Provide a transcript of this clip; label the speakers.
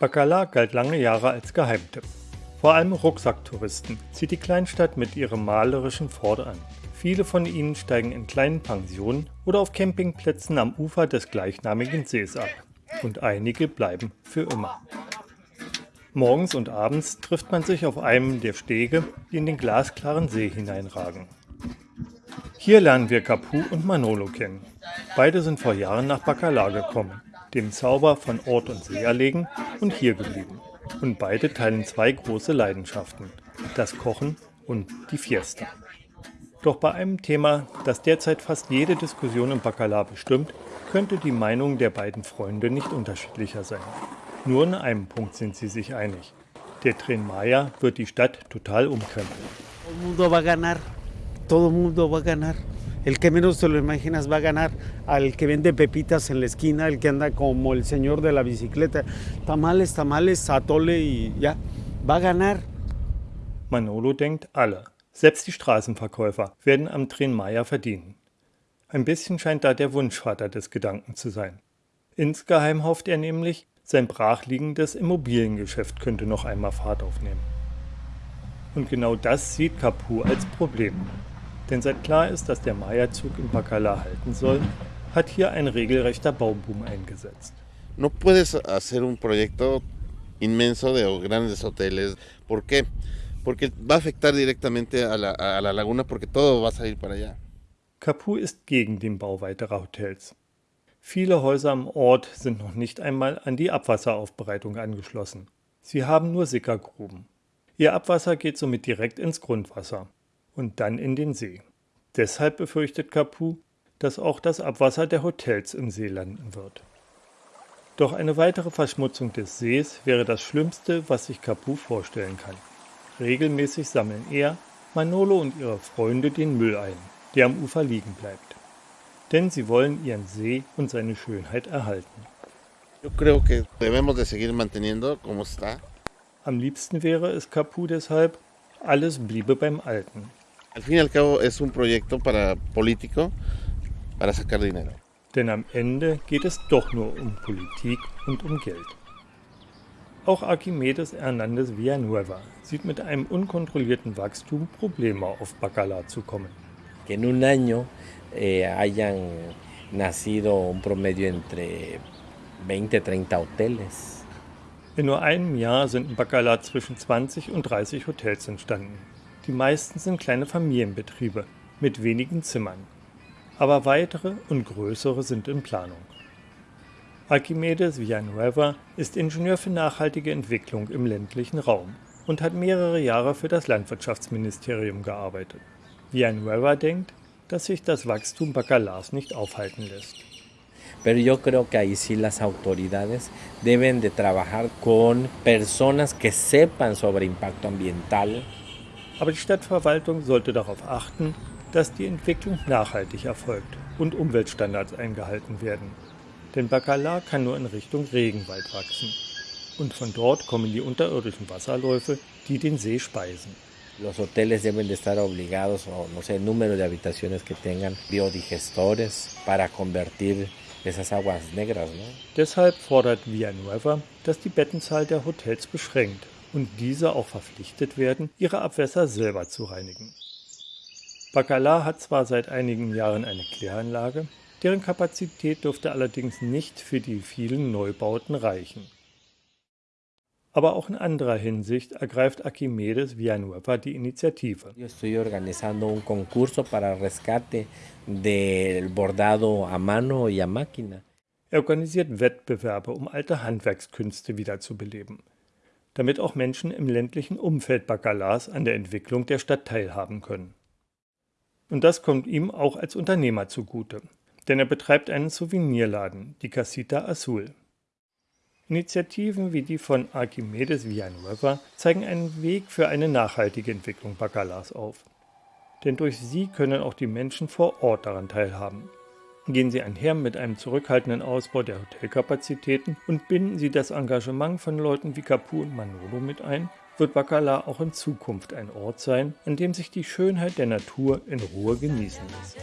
Speaker 1: Bacala galt lange Jahre als Geheimtipp. Vor allem Rucksacktouristen zieht die Kleinstadt mit ihrem malerischen Fort an. Viele von ihnen steigen in kleinen Pensionen oder auf Campingplätzen am Ufer des gleichnamigen Sees ab. Und einige bleiben für immer. Morgens und abends trifft man sich auf einem der Stege, die in den glasklaren See hineinragen. Hier lernen wir Capu und Manolo kennen. Beide sind vor Jahren nach Bacala gekommen, dem Zauber von Ort und See erlegen und hier geblieben. Und beide teilen zwei große Leidenschaften, das Kochen und die Fiesta. Doch bei einem Thema, das derzeit fast jede Diskussion im Bacala bestimmt, könnte die Meinung der beiden Freunde nicht unterschiedlicher sein. Nur in einem Punkt sind sie sich einig. Der Tren Maya wird die Stadt total umkrempeln.
Speaker 2: Todo mundo va ganar. Todo mundo va ganar. El que menos te lo imaginas va a ganar al que vende pepitas en la esquina, el que anda como el señor de la bicicleta. Tamales, tamales, atole y ya. Va a ganar.
Speaker 1: Manolo denkt alle. Selbst die Straßenverkäufer werden am Tren Maya verdienen. Ein bisschen scheint da der Wunschvater des Gedanken zu sein. Insgeheim hofft er nämlich, sein brachliegendes Immobiliengeschäft könnte noch einmal Fahrt aufnehmen. Und genau das sieht Capu als Problem. Denn seit klar ist, dass der Maya-Zug in Bacala halten soll, hat hier ein regelrechter Bauboom eingesetzt.
Speaker 3: No puedes hacer un proyecto inmenso de grandes hoteles. ¿Por qué? Porque va a afectar directamente a la, a la laguna porque todo va a salir para allá.
Speaker 1: Capu ist gegen den Bau weiterer Hotels. Viele Häuser am Ort sind noch nicht einmal an die Abwasseraufbereitung angeschlossen. Sie haben nur Sickergruben. Ihr Abwasser geht somit direkt ins Grundwasser und dann in den See. Deshalb befürchtet Capu, dass auch das Abwasser der Hotels im See landen wird. Doch eine weitere Verschmutzung des Sees wäre das Schlimmste, was sich Capu vorstellen kann. Regelmäßig sammeln er, Manolo und ihre Freunde den Müll ein, der am Ufer liegen bleibt denn sie wollen ihren See und seine Schönheit erhalten. Am liebsten wäre es Capu deshalb, alles bliebe beim Alten.
Speaker 3: Al fin y al cabo es un proyecto para político para sacar dinero.
Speaker 1: Denn am Ende geht es doch nur um Politik und um Geld. Auch Archimedes Hernandez Villanueva sieht mit einem unkontrollierten Wachstum Probleme auf Bacala zu kommen.
Speaker 4: Que en un año eh, hayan nacido un promedio entre 20, 30 hoteles.
Speaker 1: In nur einem Jahr sind in Bacala zwischen 20 und 30 Hotels entstanden. Die meisten sind kleine Familienbetriebe mit wenigen Zimmern. Aber weitere und größere sind in Planung. Archimedes Villanueva ist Ingenieur für nachhaltige Entwicklung im ländlichen Raum und hat mehrere Jahre für das Landwirtschaftsministerium gearbeitet. Villanueva denkt, dass sich das Wachstum Bacalas nicht aufhalten lässt.
Speaker 4: Pero yo creo que ahí sí las autoridades deben de trabajar con personas que sepan sobre impacto ambiental.
Speaker 1: Aber die Stadtverwaltung sollte darauf achten, dass die Entwicklung nachhaltig erfolgt und Umweltstandards eingehalten werden. Denn Bacala kann nur in Richtung Regenwald wachsen. Und von dort kommen die unterirdischen Wasserläufe, die den See speisen.
Speaker 4: Los hoteles deben de estar obligados, o no sé, el número de habitaciones que tengan biodigestores para convertir esas aguas negras. ¿no?
Speaker 1: Deshalb fordert Villanueva, dass die Bettenzahl der Hotels beschränkt und diese auch verpflichtet werden, ihre Abwässer selber zu reinigen. Bacala hat zwar seit einigen Jahren eine Kläranlage, deren Kapazität dürfte allerdings nicht für die vielen Neubauten reichen. Aber auch in anderer Hinsicht ergreift Archimedes Villanueva die Initiative. Er organisiert Wettbewerbe, um alte Handwerkskünste wiederzubeleben, damit auch Menschen im ländlichen Umfeld Bacalas an der Entwicklung der Stadt teilhaben können. Und das kommt ihm auch als Unternehmer zugute, denn er betreibt einen Souvenirladen, die Casita Azul. Initiativen wie die von Archimedes Villanueva zeigen einen Weg für eine nachhaltige Entwicklung Bacalas auf. Denn durch sie können auch die Menschen vor Ort daran teilhaben. Gehen sie einher mit einem zurückhaltenden Ausbau der Hotelkapazitäten und binden sie das Engagement von Leuten wie Capu und Manolo mit ein, wird Bacala auch in Zukunft ein Ort sein, an dem sich die Schönheit der Natur in Ruhe genießen lässt.